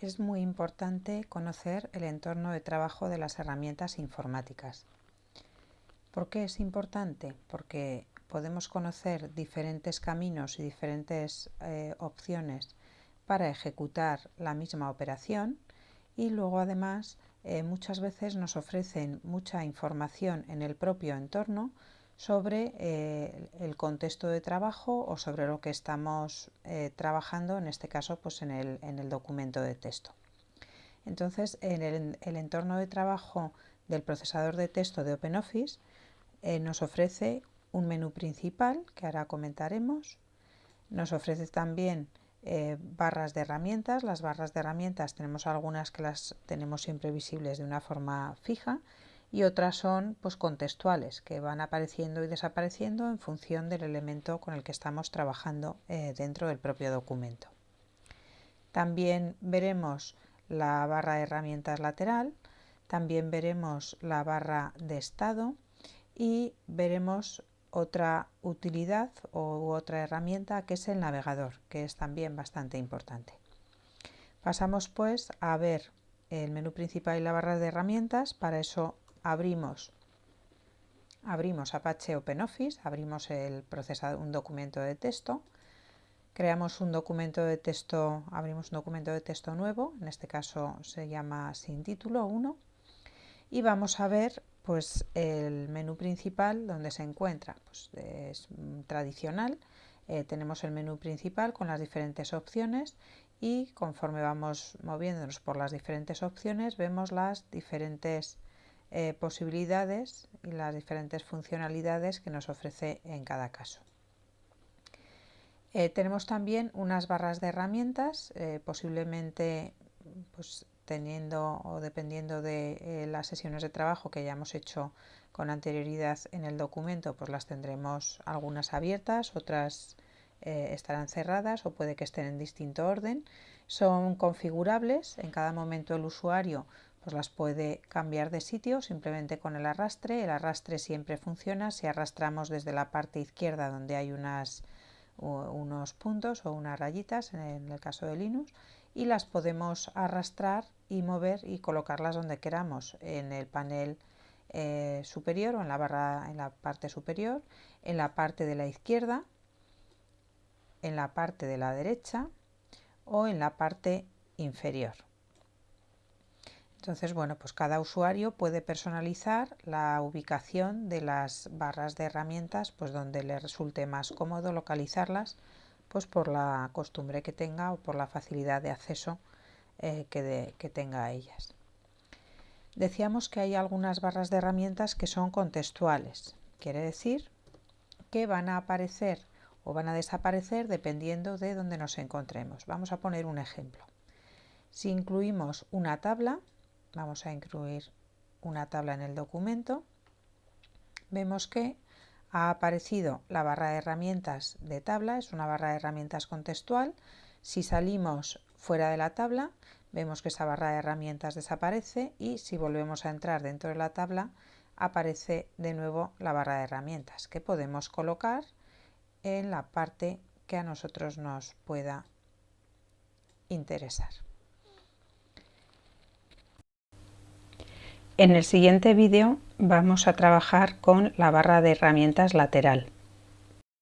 es muy importante conocer el entorno de trabajo de las herramientas informáticas. ¿Por qué es importante? Porque podemos conocer diferentes caminos y diferentes eh, opciones para ejecutar la misma operación y luego además eh, muchas veces nos ofrecen mucha información en el propio entorno sobre eh, el contexto de trabajo o sobre lo que estamos eh, trabajando, en este caso pues en el, documento de texto. Entonces, en el, entorno de trabajo del procesador de texto de OpenOffice eh, nos ofrece un menú principal, que ahora comentaremos, nos ofrece también barras de herramientas, las barras de herramientas tenemos algunas que las tenemos siempre visibles de una forma fija y otras son pues, contextuales, que van apareciendo y desapareciendo en función del elemento con el que estamos trabajando eh, dentro del propio documento. También veremos la barra de herramientas lateral, también veremos la barra de estado y veremos otra utilidad u otra herramienta que es el navegador, que es también bastante importante. Pasamos pues a ver el menú principal y la barra de herramientas, para eso abrimos, abrimos Apache OpenOffice, abrimos el procesador, un documento de texto, creamos un documento de texto, abrimos un documento de texto nuevo, en este caso se llama sin título 1, y vamos a ver pues el menú principal donde se encuentra, pues es tradicional, eh, tenemos el menú principal con las diferentes opciones y conforme vamos moviéndonos por las diferentes opciones vemos las diferentes eh, posibilidades y las diferentes funcionalidades que nos ofrece en cada caso. Eh, tenemos también unas barras de herramientas, eh, posiblemente pues, teniendo o dependiendo de las sesiones de trabajo que hayamos hecho con anterioridad en el documento, pues las tendremos algunas abiertas, otras estarán cerradas o puede que estén en distinto orden. Son configurables, en cada momento el usuario pues las puede cambiar de sitio simplemente con el arrastre. El arrastre siempre funciona si arrastramos desde la parte izquierda donde hay unas, unos puntos o unas rayitas en el caso de Linux y las podemos arrastrar y mover y colocarlas donde queramos en el panel eh, superior o en la barra en la parte superior, en la parte de la izquierda, en la parte de la derecha o en la parte inferior. Entonces, bueno, pues cada usuario puede personalizar la ubicación de las barras de herramientas, pues donde le resulte más cómodo localizarlas, pues por la costumbre que tenga o por la facilidad de acceso eh, que, que tenga a ellas. Decíamos que hay algunas barras de herramientas que son contextuales, quiere decir que van a aparecer o van a desaparecer dependiendo de donde nos encontremos. Vamos a poner un ejemplo. Si incluimos una tabla, vamos a incluir una tabla en el documento, vemos que ha aparecido la barra de herramientas de tabla, es una barra de herramientas contextual. Si salimos fuera de la tabla, vemos que esa barra de herramientas desaparece y si volvemos a entrar dentro de la tabla, aparece de nuevo la barra de herramientas que podemos colocar en la parte que a nosotros nos pueda interesar. En el siguiente vídeo vamos a trabajar con la barra de herramientas lateral.